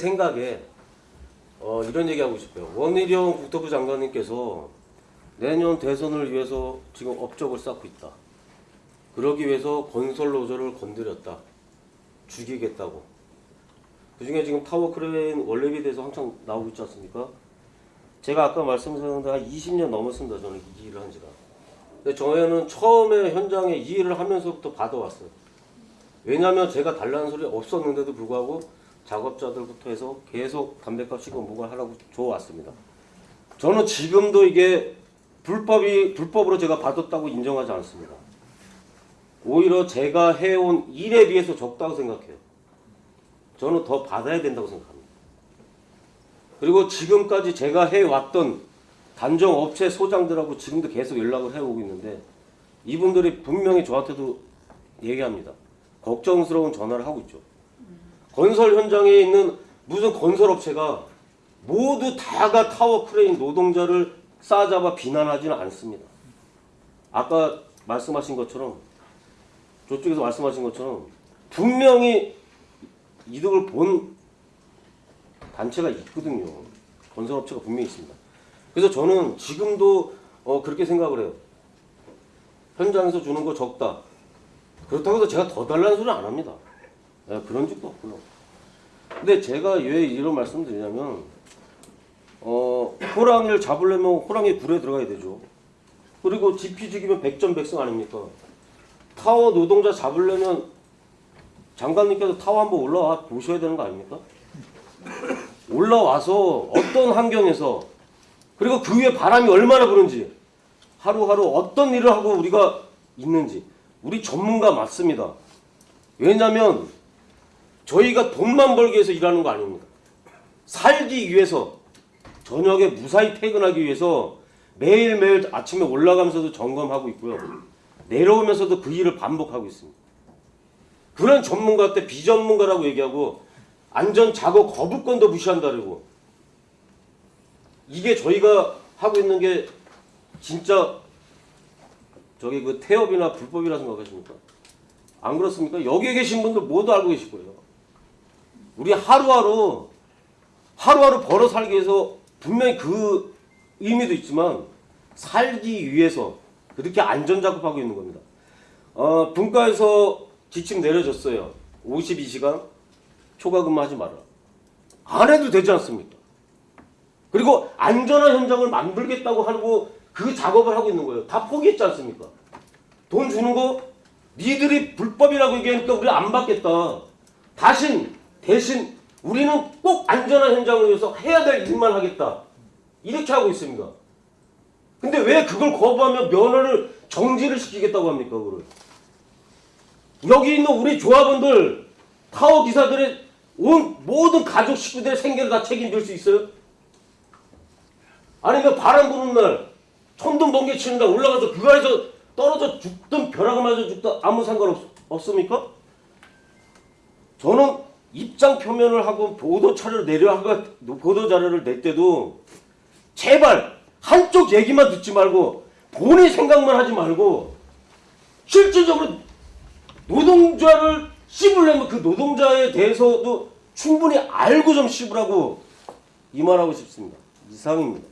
생각에 어, 이런 얘기하고 싶어요. 원희룡 국토부 장관님께서 내년 대선을 위해서 지금 업적을 쌓고 있다. 그러기 위해서 건설 노조를 건드렸다. 죽이겠다고. 그 중에 지금 타워 크레인 월례비에 대해서 한창 나오고 있지 않습니까? 제가 아까 말씀드렸는데 한 20년 넘었습니다. 저는 이 일을 한 지가. 근데 저희는 처음에 현장에 이 일을 하면서부터 받아왔어요. 왜냐하면 제가 달라는 소리 없었는데도 불구하고 작업자들부터 해서 계속 담배값 시고 뭐가 하라고 줘왔습니다. 저는 지금도 이게 불법이 불법으로 제가 받았다고 인정하지 않습니다. 오히려 제가 해온 일에 비해서 적다고 생각해요. 저는 더 받아야 된다고 생각합니다. 그리고 지금까지 제가 해왔던 단정 업체 소장들하고 지금도 계속 연락을 해오고 있는데 이분들이 분명히 저한테도 얘기합니다. 걱정스러운 전화를 하고 있죠. 건설 현장에 있는 무슨 건설업체가 모두 다가 타워 크레인 노동자를 싸잡아 비난하지는 않습니다. 아까 말씀하신 것처럼 저쪽에서 말씀하신 것처럼 분명히 이득을 본 단체가 있거든요. 건설업체가 분명히 있습니다. 그래서 저는 지금도 어, 그렇게 생각을 해요. 현장에서 주는 거 적다. 그렇다고 해서 제가 더 달라는 소리 안 합니다. 예, 그런 적도 없고요. 근데 제가 왜 이런 말씀 드리냐면, 어, 호랑이를 잡으려면 호랑이 굴에 들어가야 되죠. 그리고 지피지기면 백전백승 아닙니까? 타워 노동자 잡으려면 장관님께서 타워 한번 올라와 보셔야 되는 거 아닙니까? 올라와서 어떤 환경에서 그리고 그 위에 바람이 얼마나 부는지 하루하루 어떤 일을 하고 우리가 있는지 우리 전문가 맞습니다. 왜냐하면 저희가 돈만 벌기 위해서 일하는 거 아닙니다. 살기 위해서 저녁에 무사히 퇴근하기 위해서 매일매일 아침에 올라가면서도 점검하고 있고요. 내려오면서도 그 일을 반복하고 있습니다. 그런 전문가 때 비전문가라고 얘기하고 안전 작업 거부권도 무시한다고 이게 저희가 하고 있는 게 진짜 저기 그 태업이나 불법이라 생각하십니까? 안 그렇습니까? 여기에 계신 분들 모두 알고 계실 거예요. 우리 하루하루 하루하루 벌어 살기 위해서 분명히 그 의미도 있지만 살기 위해서 그렇게 안전 작업하고 있는 겁니다. 어, 분과에서 지침 내려졌어요. 52시간 초과 근무하지 마라. 안 해도 되지 않습니까? 그리고 안전한 현장을 만들겠다고 하고 그 작업을 하고 있는 거예요. 다 포기했지 않습니까? 돈 주는 거 니들이 불법이라고 얘기하니까 우리 안 받겠다. 다신 대신 우리는 꼭 안전한 현장을 위해서 해야 될 일만 하겠다. 이렇게 하고 있습니다. 근데 왜 그걸 거부하며 면허를 정지를 시키겠다고 합니까, 그걸? 여기 있는 우리 조합원들, 타워 기사들의 온 모든 가족 식구들의 생계를 다 책임질 수 있어요? 아니면 바람 부는 날, 천둥 번개 치는 날 올라가서 그 아래서 떨어져 죽든 벼락을 맞아 죽든 아무 상관 없, 없습니까? 저는 입장 표면을 하고 보도 차를 내려 보도 자료를 낼 때도 제발 한쪽 얘기만 듣지 말고 본인 생각만 하지 말고 실질적으로 노동자를 씹으려면 그 노동자에 대해서도 충분히 알고 좀 씹으라고 이 말하고 싶습니다. 이상입니다.